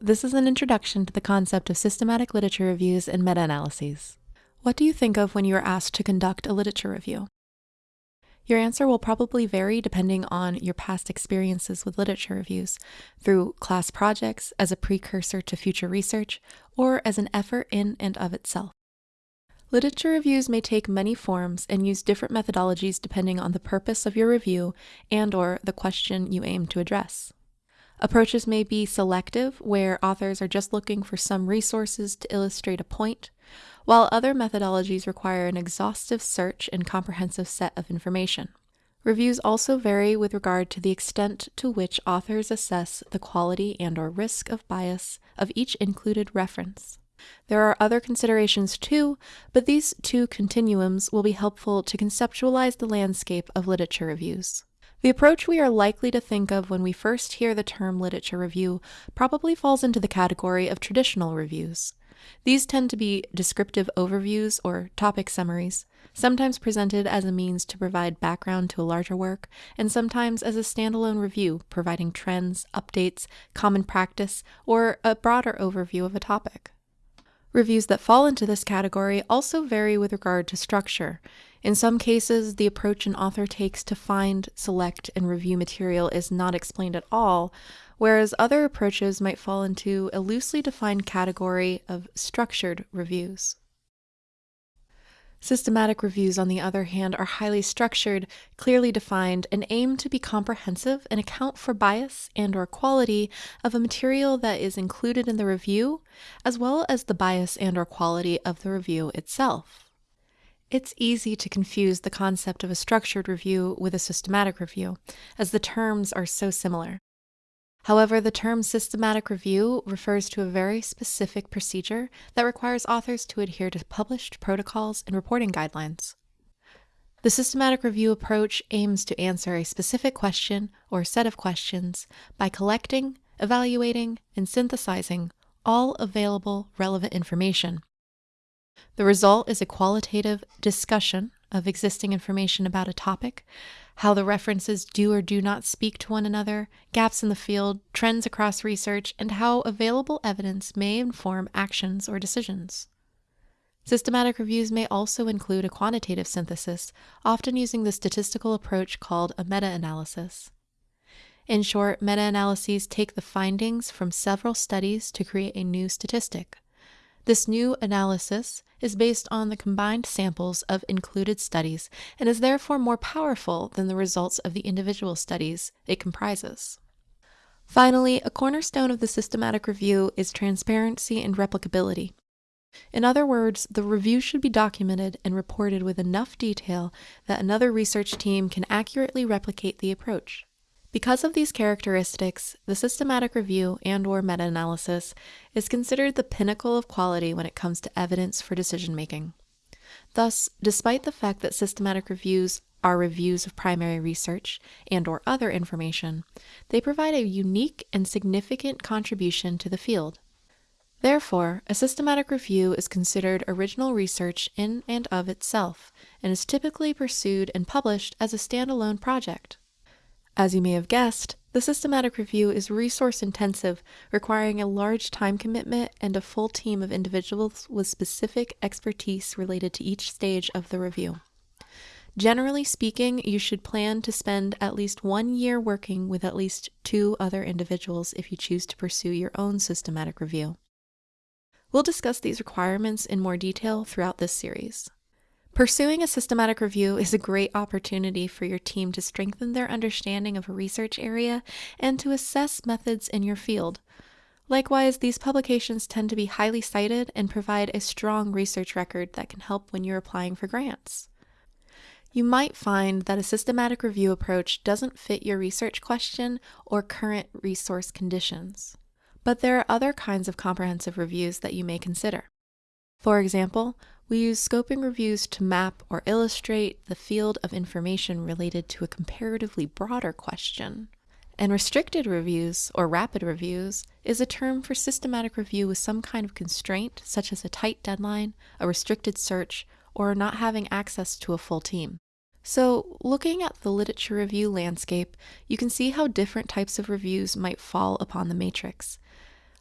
This is an introduction to the concept of systematic literature reviews and meta analyses. What do you think of when you are asked to conduct a literature review? Your answer will probably vary depending on your past experiences with literature reviews, through class projects, as a precursor to future research, or as an effort in and of itself. Literature reviews may take many forms and use different methodologies depending on the purpose of your review and or the question you aim to address. Approaches may be selective, where authors are just looking for some resources to illustrate a point, while other methodologies require an exhaustive search and comprehensive set of information. Reviews also vary with regard to the extent to which authors assess the quality and or risk of bias of each included reference. There are other considerations too, but these two continuums will be helpful to conceptualize the landscape of literature reviews. The approach we are likely to think of when we first hear the term literature review probably falls into the category of traditional reviews. These tend to be descriptive overviews or topic summaries, sometimes presented as a means to provide background to a larger work, and sometimes as a standalone review providing trends, updates, common practice, or a broader overview of a topic. Reviews that fall into this category also vary with regard to structure. In some cases, the approach an author takes to find, select, and review material is not explained at all, whereas other approaches might fall into a loosely defined category of structured reviews. Systematic reviews, on the other hand, are highly structured, clearly defined, and aim to be comprehensive and account for bias and or quality of a material that is included in the review, as well as the bias and or quality of the review itself. It's easy to confuse the concept of a structured review with a systematic review, as the terms are so similar. However, the term systematic review refers to a very specific procedure that requires authors to adhere to published protocols and reporting guidelines. The systematic review approach aims to answer a specific question or set of questions by collecting, evaluating, and synthesizing all available relevant information. The result is a qualitative discussion of existing information about a topic how the references do or do not speak to one another, gaps in the field, trends across research, and how available evidence may inform actions or decisions. Systematic reviews may also include a quantitative synthesis, often using the statistical approach called a meta analysis. In short, meta analyses take the findings from several studies to create a new statistic. This new analysis is based on the combined samples of included studies and is therefore more powerful than the results of the individual studies it comprises. Finally, a cornerstone of the systematic review is transparency and replicability. In other words, the review should be documented and reported with enough detail that another research team can accurately replicate the approach. Because of these characteristics, the systematic review and or meta-analysis is considered the pinnacle of quality when it comes to evidence for decision making. Thus, despite the fact that systematic reviews are reviews of primary research and or other information, they provide a unique and significant contribution to the field. Therefore, a systematic review is considered original research in and of itself, and is typically pursued and published as a standalone project. As you may have guessed, the systematic review is resource intensive, requiring a large time commitment and a full team of individuals with specific expertise related to each stage of the review. Generally speaking, you should plan to spend at least one year working with at least two other individuals if you choose to pursue your own systematic review. We'll discuss these requirements in more detail throughout this series. Pursuing a systematic review is a great opportunity for your team to strengthen their understanding of a research area and to assess methods in your field. Likewise, these publications tend to be highly cited and provide a strong research record that can help when you're applying for grants. You might find that a systematic review approach doesn't fit your research question or current resource conditions. But there are other kinds of comprehensive reviews that you may consider. For example, we use scoping reviews to map or illustrate the field of information related to a comparatively broader question. And restricted reviews, or rapid reviews, is a term for systematic review with some kind of constraint, such as a tight deadline, a restricted search, or not having access to a full team. So, looking at the literature review landscape, you can see how different types of reviews might fall upon the matrix.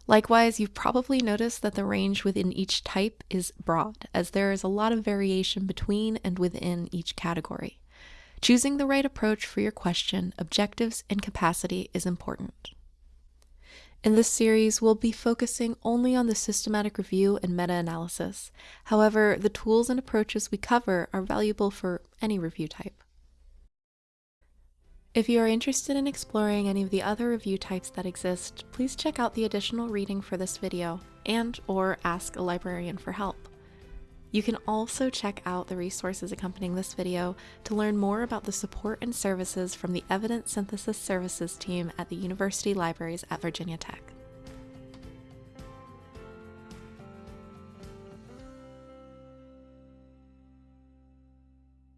Likewise, you've probably noticed that the range within each type is broad, as there is a lot of variation between and within each category. Choosing the right approach for your question, objectives, and capacity is important. In this series, we'll be focusing only on the systematic review and meta analysis. However, the tools and approaches we cover are valuable for any review type. If you are interested in exploring any of the other review types that exist, please check out the additional reading for this video and or ask a librarian for help. You can also check out the resources accompanying this video to learn more about the support and services from the Evidence Synthesis Services team at the University Libraries at Virginia Tech.